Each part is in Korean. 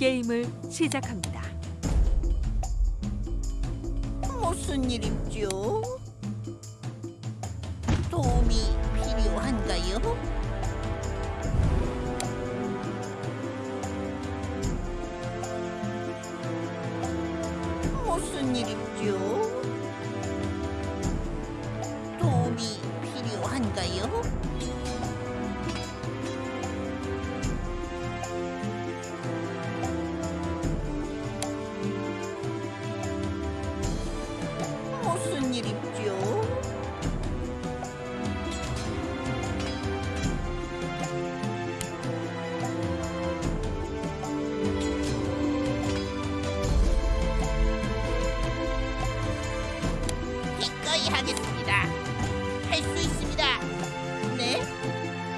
게임을 시작합니다. 무슨 일입죠? 도움이 필요한가요? 무슨 일입죠? 있습니다. 네?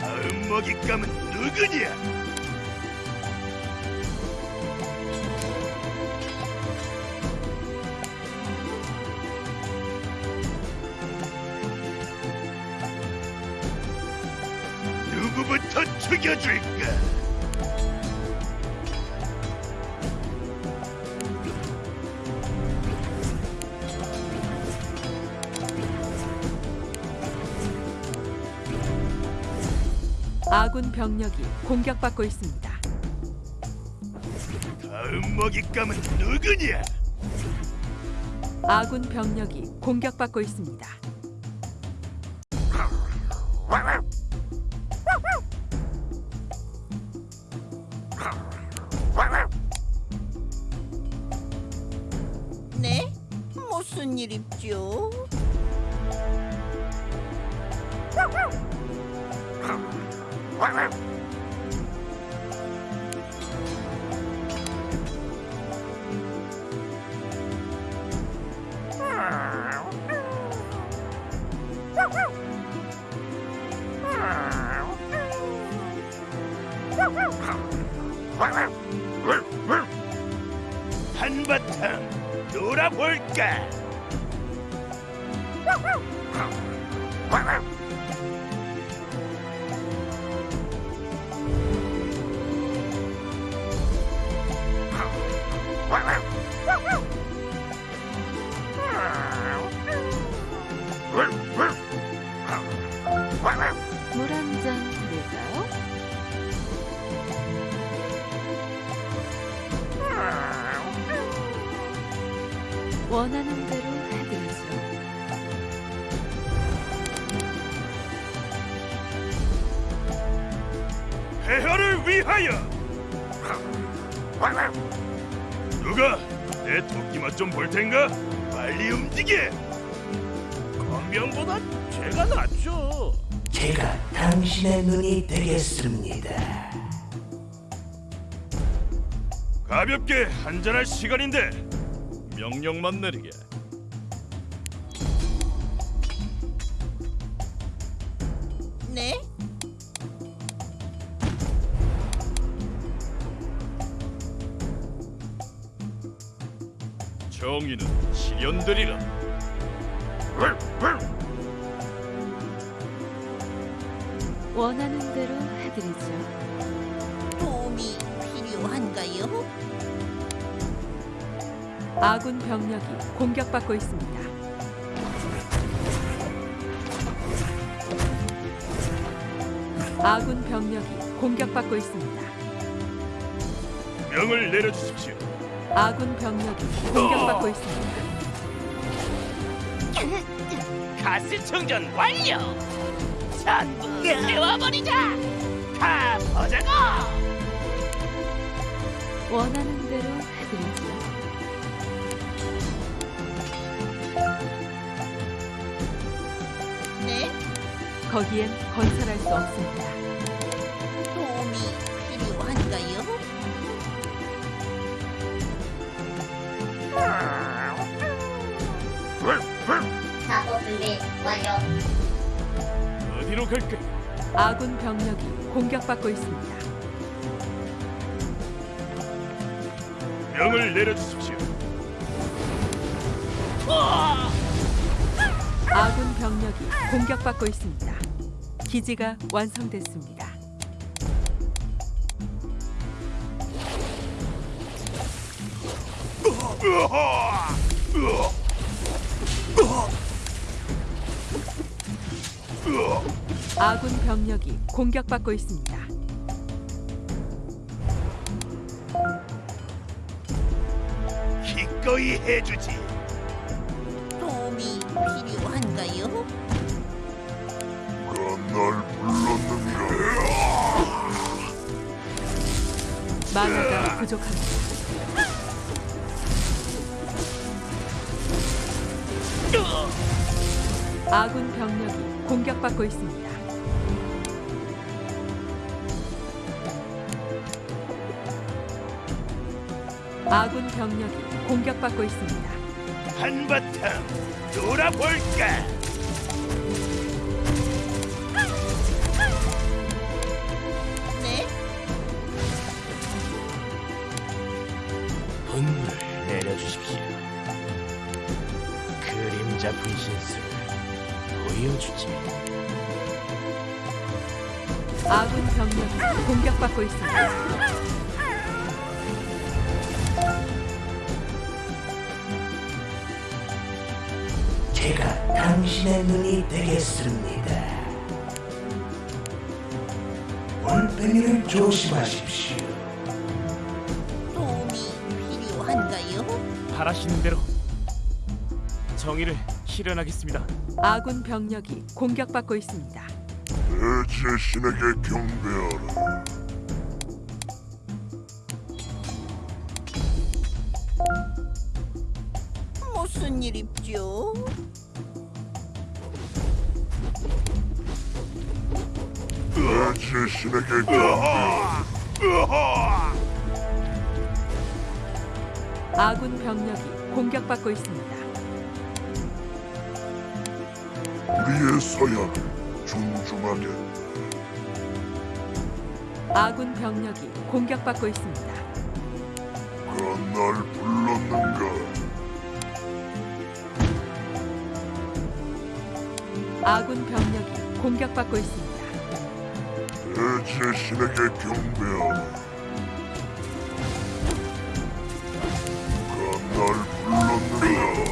다음 먹잇감은 누구냐? 누구부터 죽여줄까? 아군 병력이 공격받고 있습니다. 다음 먹잇감은 누구냐? 아군 병력이 공격받고 있습니다. 네? 무슨 일입죠? 한바탕 놀아볼까? 물한잔 드릴까요? 원하는 대로 해드리죠. 폐허를 위하여! 누가 내 토끼 맛 좀 볼 텐가? 빨리 움직여! 광병보다 죄가 낫죠. 제가 당신의 눈이 되겠습니다. 가볍게 한잔할 시간인데 명령만 내리게. 네? 정의는 실현되리라. 원하는 대로 해드리죠. 도움이 필요한가요? 아군 병력이 공격받고 있습니다. 아군 병력이 공격받고 있습니다. 명을 내려주십시오. 아군 병력이 공격받고 있습니다. 가스 충전 완료. 전부 태워버리자. 다 보자고. 원하는 대로 해드리죠. 네? 거기엔 건설할 수 없습니다. 어디로 갈까? 아군 병력이 공격받고 있습니다. 명을 내려주십시오. 아군 병력이 공격받고 있습니다. 기지가 완성됐습니다. 으하! 으아! 아군 병력이 공격받고 있습니다. 기꺼이 해주지. 도움이 필요한가요? 날 불렀는가? 만화가 부족합니다. 아군 병력이 공격받고 있습니다. 아군 병력이 공격받고 있습니다. 한바탕 놀아볼까? 네? 분을 내려주십시오. 그림자 분신술을 보여주지. 아군 병력이 공격받고 있습니다. 제가 당신의 눈이 되겠습니다. 올빼미를 조심하십시오. 도움이 필요한가요? 바라시는 대로 정의를 실현하겠습니다. 아군 병력이 공격받고 있습니다. 내 제신에게 경배하라. 무슨 일입죠? 내 제신에게 경배하라. 아군 병력이 공격받고 있습니다. 우리의 서약을 존중하게. 아군 병력이 공격받고 있습니다. 그날 불렀는가? 아군 병력이 공격받고 있습니다. 내 제신에게 경배하라. 그날 불렀는가?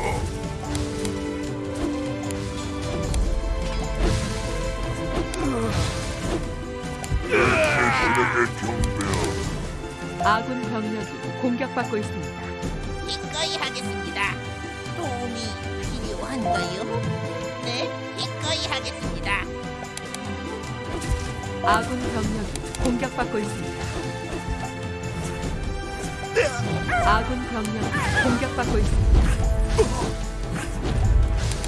아군 병력이 공격받고 있습니다. 기꺼이 하겠습니다. 도움이 필요한가요? 네, 기꺼이 하겠습니다. 아군 병력이 공격받고 있습니다. 아군 병력이 공격받고 있습니다.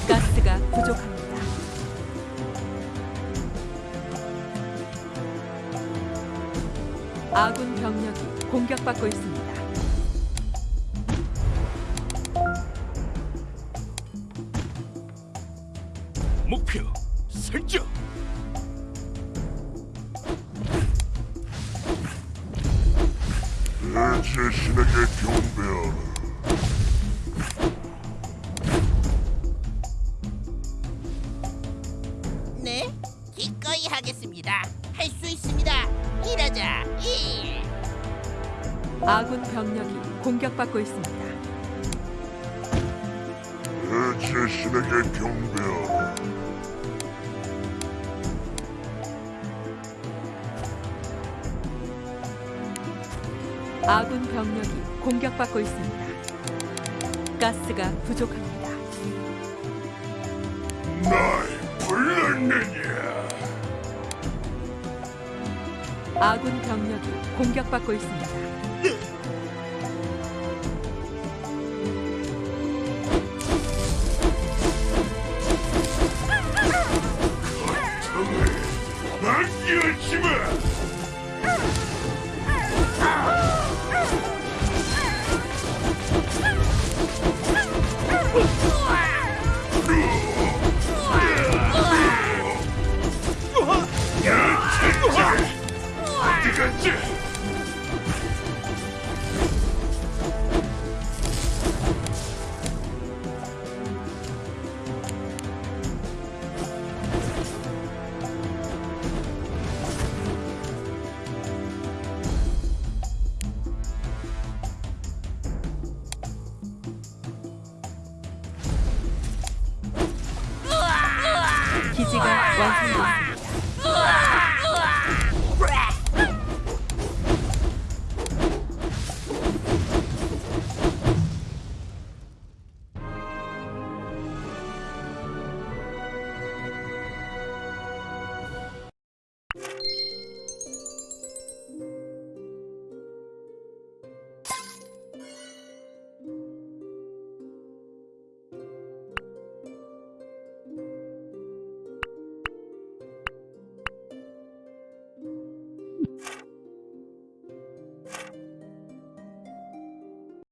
가스가 부족합니다. 공격받고 있습니다. 목표 설정. 내 제신에게 경배하라. 아군 병력이 공격받고 있습니다. 내 제신에게 경배하라. 아군 병력이 공격받고 있습니다. 가스가 부족합니다. 날 불렀느냐? 아군 병력이 공격받고 있습니다. 날 끼얹지 마! 기지가 완성됐습니다.